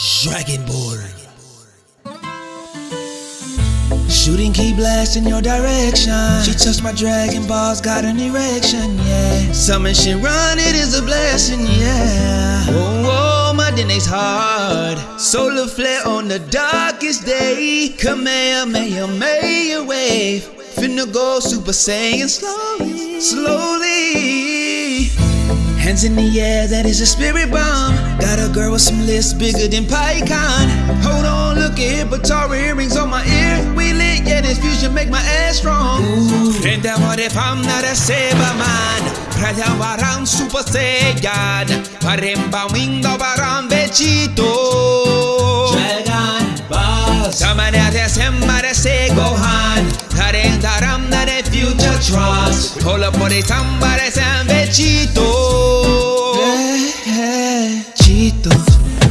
Dragon Ball. Shooting ki blast in your direction. She touched my Dragon Balls, got an erection, yeah. Summon run, it is a blessing, yeah. Whoa, whoa, my DNA's hard. Solar flare on the darkest day. Kamehameha, may wave. Finna go Super Saiyan slowly, slowly. Hands in the air, that is a spirit bomb. Got a girl with some lips bigger than Pycon. Hold on, look at it, Potara earrings on my ear. We lit, yeah, this fusion make my ass strong. Ooh. And that what if I'm not a saber man? Rayabarán Super Saiyan. Parembamindo barán Vegito. Dragon Balls. Samara de Semara se Gohan. Harendaram na de Future Trunks. Hola por el Samara San Vegito.